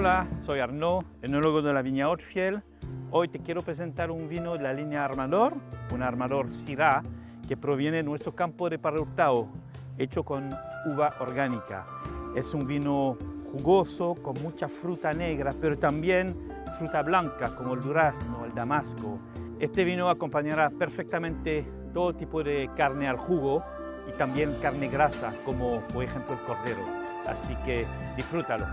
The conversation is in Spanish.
Hola, soy Arnaud, enólogo de la viña Otfiel. Hoy te quiero presentar un vino de la línea Armador, un Armador Syrah, que proviene de nuestro campo de Parrutao, hecho con uva orgánica. Es un vino jugoso, con mucha fruta negra, pero también fruta blanca, como el durazno, el damasco. Este vino acompañará perfectamente todo tipo de carne al jugo y también carne grasa, como por ejemplo el cordero. Así que disfrútalo.